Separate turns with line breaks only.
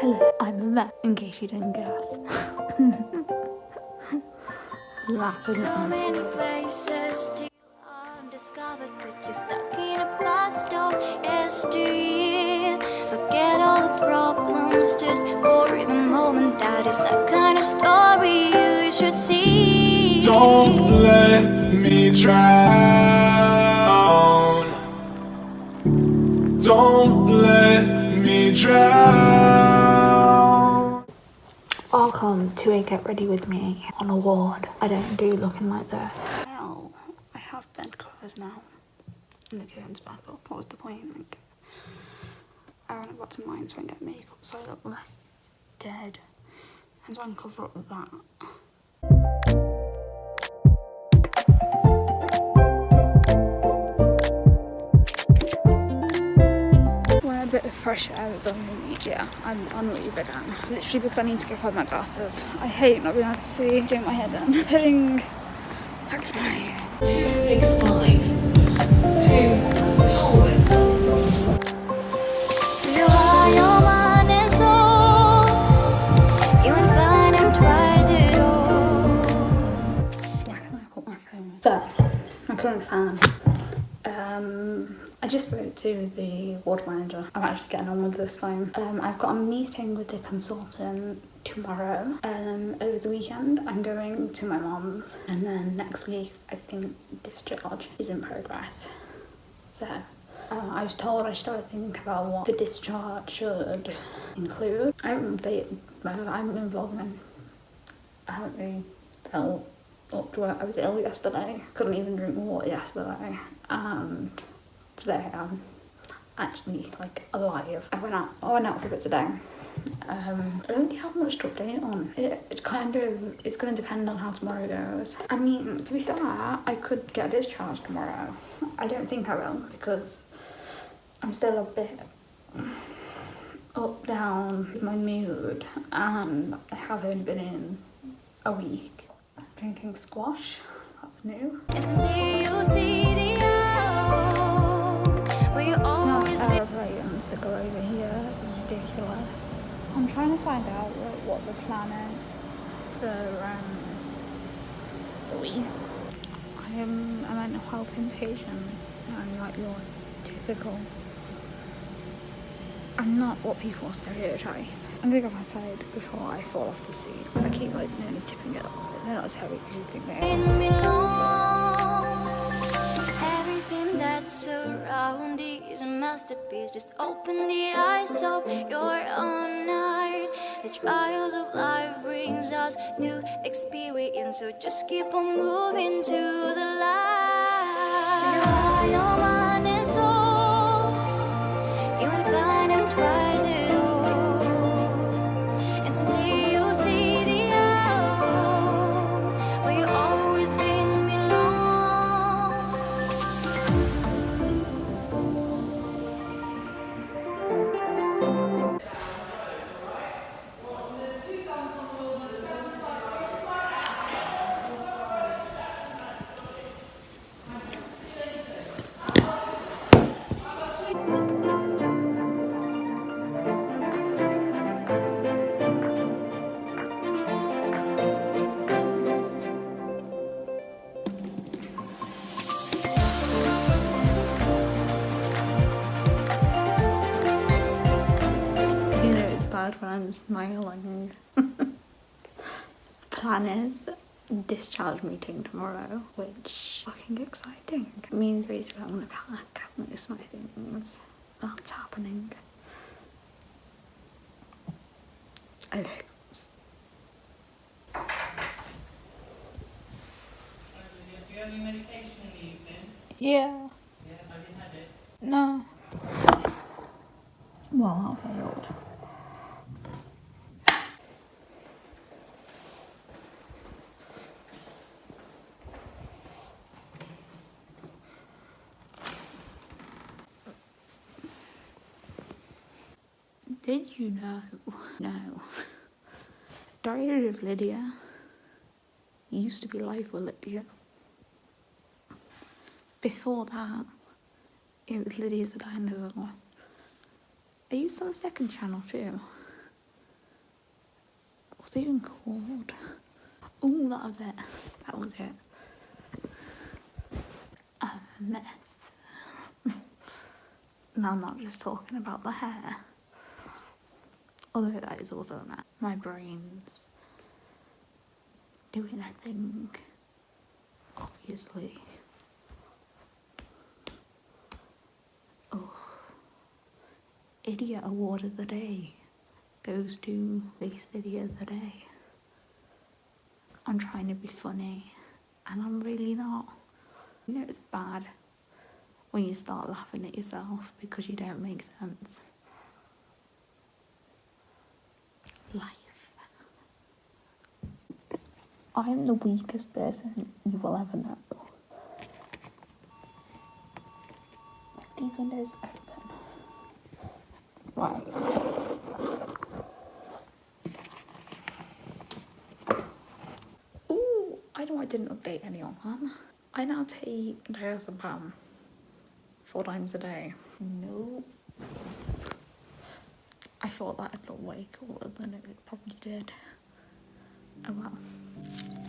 Hello, I'm a vet, in case you didn't guess. Laughing
Don't let me drown. Don't let me drown.
Welcome to a get ready with me on a ward. I don't do looking like this.
Well, I have bed covers now. And the curtains back up. What was the point? Like, I haven't got to mine so I can get makeup so I look less dead. And so I can cover up that. I'm on leave again. Literally because I need to go find my glasses. I hate not being able to see, doing my hair done. Heading back to my
265 to Tolworth.
So, my current plan. Um, I just spoke to the ward manager. I'm actually getting on with this time. Um, I've got a meeting with the consultant tomorrow. Um, over the weekend, I'm going to my mum's, and then next week, I think discharge is in progress. So. Uh, I was told I should have think about what the discharge should include. I haven't updated, I haven't been vlogging. I haven't really felt up to it. I was ill yesterday, couldn't even drink water yesterday, and today I'm actually like alive. I went out, I went out for a bit today. Um, I don't really have much to update on. It, it kind of, it's going to depend on how tomorrow goes. I mean, to be fair, I could get a discharge tomorrow. I don't think I will because I'm still a bit up down with my mood and I haven't been in a week. Drinking squash, that's new. Go over here is ridiculous. I'm trying to find out like, what the plan is for um, the week. I am a mental health inpatient. I'm like your typical. I'm not what people stereotype. I'm gonna go outside before I fall off the seat. I keep like nearly tipping it. They're not as heavy as you think they are.
Masterpiece. Just open the eyes of your own heart. The trials of life brings us new experience. So just keep on moving to the light. You are your mind and soul. You ain't finding twice at You
know it's bad when I'm smiling. Plan is discharge meeting tomorrow, which fucking exciting. It means basically I'm gonna pack most of my things. That's happening. Okay.
Do you have any medication in the evening?
Yeah.
Yeah, have you had it?
No. Well, that failed. Did you know? No. Diary of Lydia used to be Life with Lydia. Before that, it was Lydia's Dinosaur. I used to have a second channel too. What's it even called? Oh, that was it. That was it. A mess. now I'm not just talking about the hair. Although that is also a mess. My brain's doing a thing. Obviously. Oh. Idiot Award of the Day goes to Face Idiot of the Day. I'm trying to be funny and I'm really not. You know, it's bad when you start laughing at yourself because you don't make sense. Life. I'm the weakest person you will ever know. These windows open. Right. Ooh, I know I didn't update anyone. I now take diazepam four times a day. No. I thought that'd look way cooler than it probably did. Oh well.